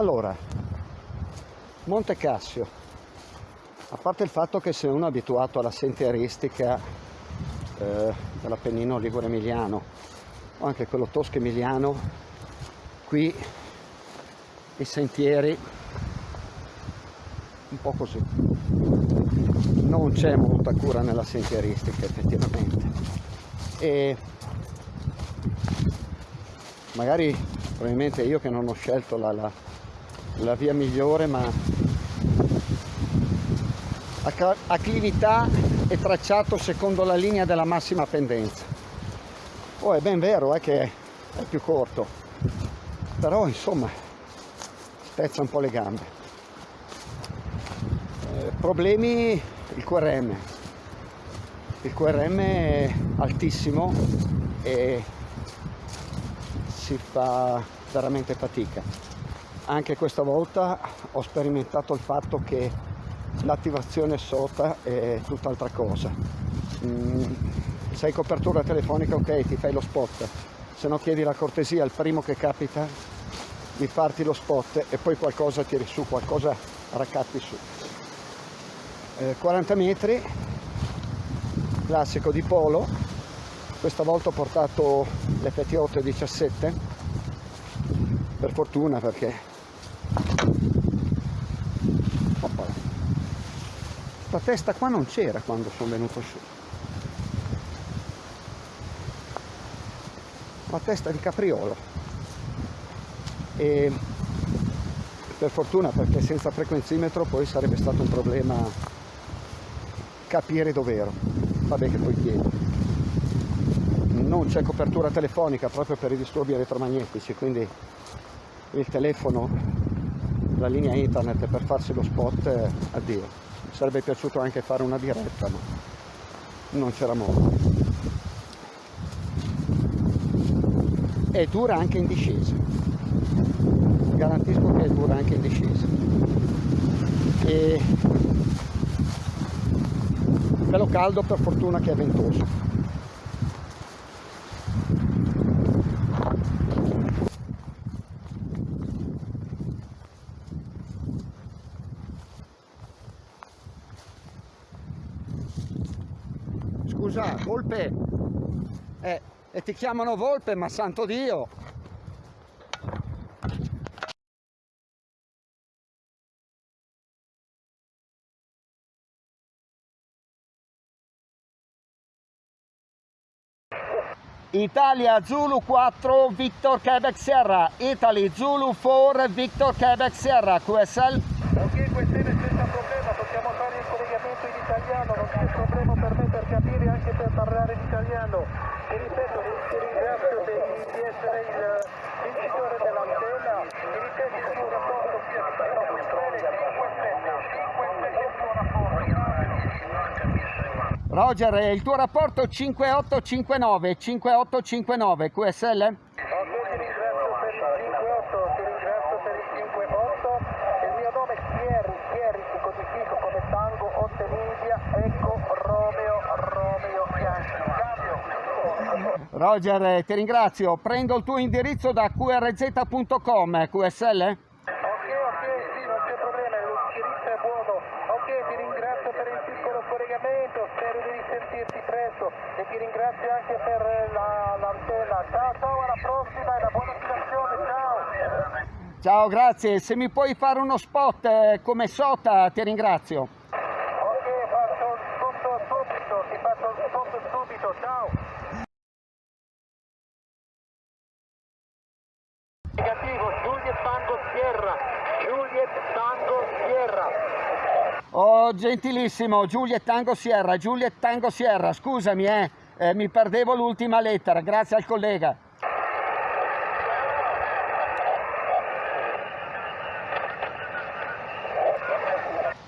Allora, Monte Cassio, a parte il fatto che se uno è abituato alla sentieristica eh, dell'Appennino Ligure Emiliano o anche quello tosco emiliano, qui i sentieri un po' così. Non c'è molta cura nella sentieristica effettivamente. E magari probabilmente io che non ho scelto la, la, la via migliore ma acclività è tracciato secondo la linea della massima pendenza. Poi è ben vero è che è più corto però insomma spezza un po' le gambe. Eh, problemi il QRM il QRM è altissimo e si fa veramente fatica anche questa volta ho sperimentato il fatto che l'attivazione sota è tutt'altra cosa. Mm, se hai copertura telefonica ok ti fai lo spot. Se no chiedi la cortesia al primo che capita di farti lo spot e poi qualcosa tiri su qualcosa raccatti su. Eh, 40 metri classico di polo. Questa volta ho portato l'FT8 17 per fortuna perché questa testa qua non c'era quando sono venuto su. Una testa di capriolo. E per fortuna perché senza frequenzimetro poi sarebbe stato un problema capire dov'ero vabbè che poi chiedo. Non c'è copertura telefonica proprio per i disturbi elettromagnetici quindi il telefono la linea internet per farsi lo spot eh, addio sarebbe piaciuto anche fare una diretta ma non c'era modo. E dura anche in discesa. Garantisco che dura anche in discesa. E bello caldo per fortuna che è ventoso scusa, Volpe. Eh, e ti chiamano Volpe, ma santo Dio. Italia Zulu 4 Victor Quebec Sierra Italy Zulu 4 Victor Quebec Sierra QSL Ok, QSL senza problema, possiamo fare il collegamento in italiano, non c'è problema per me anche per parlare in italiano. Ti ripeto, ti ringrazio di, di essere il vincitore dell'antena, mi ripeti il tuo rapporto qui a Sistema QSL 5-7, 5-7 Roger, il tuo rapporto 5859 5859 QSL? Roger, ti ringrazio. Prendo il tuo indirizzo da qrz.com, QSL? Ok, ok, sì, non c'è problema, l'indirizzo è buono. Ok, ti ringrazio per il piccolo collegamento, spero di risentirti presto e ti ringrazio anche per l'antena. La, ciao, ciao, alla prossima e una buona situazione, ciao! Ciao, grazie. Se mi puoi fare uno spot eh, come Sota, ti ringrazio. Ok, faccio un spot subito, ti faccio un spot subito, ciao! Oh, gentilissimo, Giuliet Tango Sierra, Giuliet Tango Sierra, scusami, eh, eh mi perdevo l'ultima lettera, grazie al collega.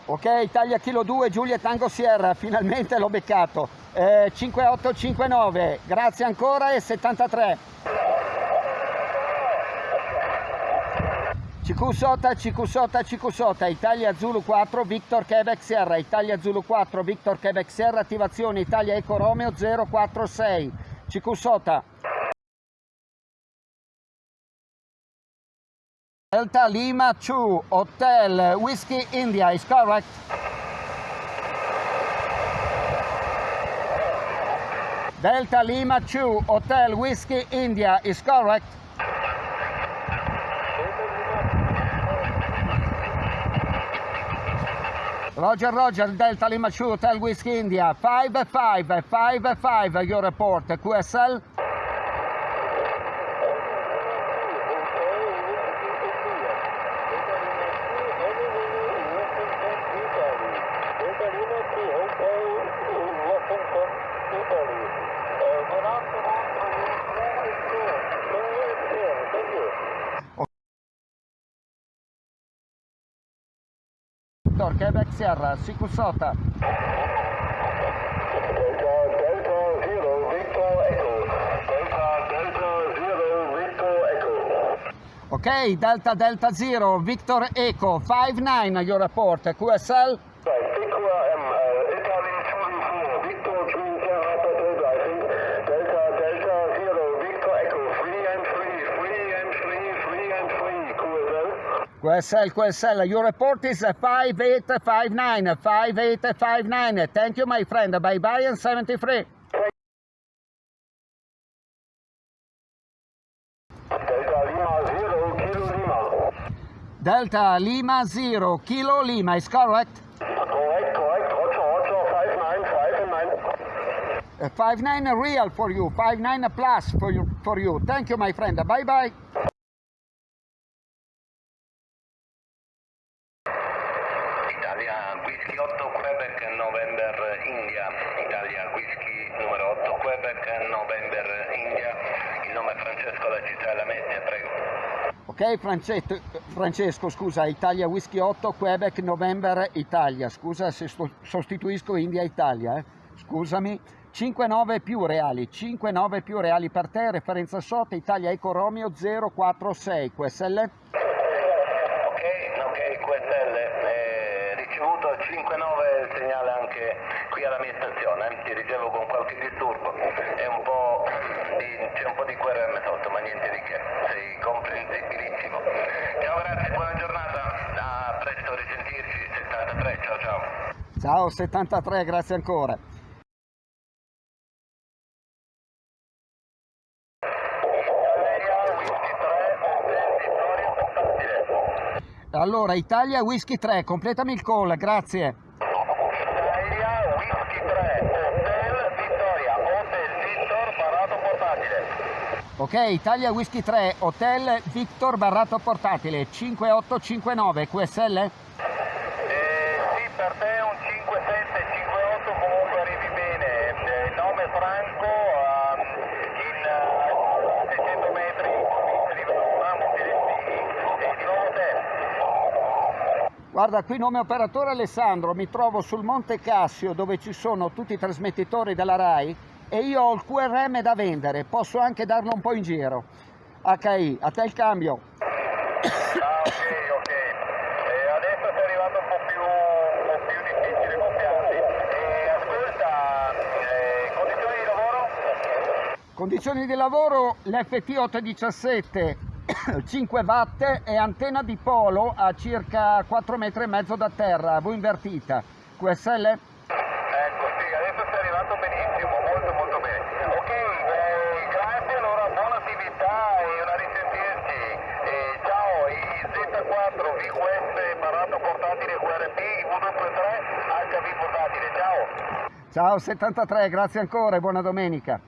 Ok, Italia Kilo 2, Giuliet Tango Sierra, finalmente l'ho beccato. Eh, 5859, grazie ancora e 73. CQ Sota, CQ Sota, CQ Sota, Italia Zulu 4, Victor Quebec Sierra, Italia Zulu 4, Victor Quebec Sierra, attivazione Italia Eco Romeo 046, CQ Sota. Delta Lima 2 Hotel Whiskey India is correct. Delta Lima 2 Hotel Whiskey India is correct. Roger, Roger, Delta Lima 2 Hotel Whiskey India 5555 your report QSL. Victor, Quebec Sierra, Sikusota. Ok, Delta Delta Zero, Victor Echo, 59 your report QSL. QSL, QSL, your report is 5859, 5859. Thank you, my friend. Bye bye and 73. Delta Lima Zero Kilo Lima. Delta Lima 0, Kilo Lima is correct. Correct, correct, Roger, Roger, 595 and 9. Uh, 59 real for you, 59 plus for you, for you. Thank you, my friend. Bye bye. Ok, Francesco, Francesco, scusa, Italia Whisky 8, Quebec, November, Italia. Scusa se sto- sostituisco India Italia, eh. Scusami. 5-9 più reali, 5-9 più reali per te, referenza SOT, Italia Eco Romeo 046, QSL. ok ok QSL eh, ricevuto 5-9 il segnale anche qui alla mia stazione eh. ti ricevo con qualche disturbo c'è un po' di QRM sotto ma niente di che sei comprensibilissimo ciao grazie buona giornata a presto risentirci 73 ciao ciao Ciao 73, grazie ancora. Allora, Italia Whisky 3, completami il call, grazie. Italia Whisky 3, Hotel Vittoria, Hotel Victor, Parato Portatile. Ok, Italia Whisky 3, Hotel Victor Barrato Portatile, 5859, QSL? Eh, sì, per te un 5758 comunque arrivi bene. Eh, il nome Franco, ehm, in eh, 600 metri arrivano Ramos e e di nuovo te. Guarda, qui nome operatore Alessandro, mi trovo sul Monte Cassio dove ci sono tutti i trasmettitori della RAI e io ho il QRM da vendere, posso anche darlo un po' in giro. HI, a te il cambio. Ah, ok, ok. Adesso sei arrivato un po' più, un po' più difficile gonfiarti. Eh, ascolta, eh, condizioni di lavoro? Condizioni di lavoro, l'FT 817 5 watt e antenna di polo a circa 4 metri e mezzo da terra, V invertita. QSL? Ecco, sì, adesso sei arrivato benissimo, molto molto bene. Ok, eh, grazie, allora buona attività e una risentirci. Eh, ciao, i Z4 VQS Barato Portatile QRP, V23 HV Portatile, ciao. Ciao 73, grazie ancora e buona domenica.